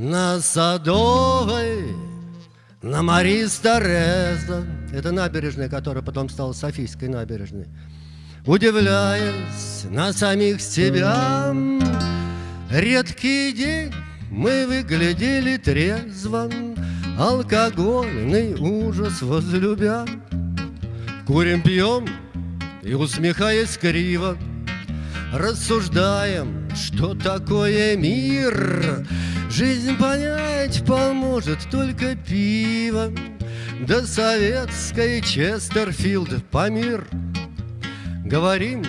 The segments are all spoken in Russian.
На Садовой, на Марис Тореза Это набережная, которая потом стала Софийской набережной. Удивляясь на самих себя Редкий день мы выглядели трезво. Алкогольный ужас возлюбя. Курим, пьем и, усмехаясь криво Рассуждаем, что такое мир Жизнь понять поможет только пиво. Да советской Честерфилд Памир Говорим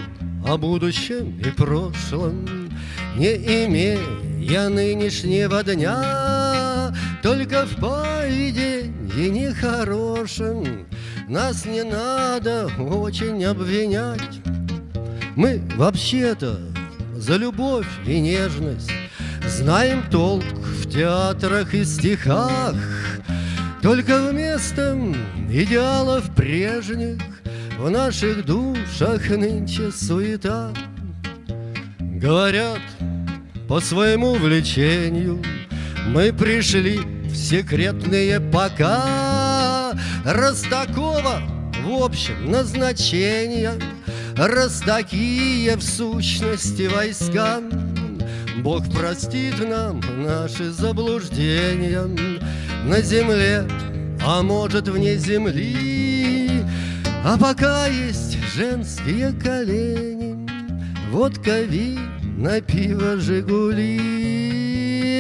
о будущем и прошлом Не имея нынешнего дня. Только в поведении нехорошем Нас не надо очень обвинять. Мы вообще-то за любовь и нежность Знаем толк в театрах и стихах Только вместо идеалов прежних В наших душах нынче суета. Говорят, по своему влечению Мы пришли в секретные пока. Раз такого в общем назначения Раз такие в сущности войска Бог простит нам наши заблуждения На земле, а может вне земли. А пока есть женские колени Водка, вина, пиво, Жигули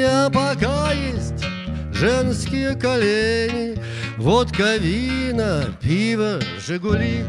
А пока есть женские колени Водка, вина, пиво, Жигули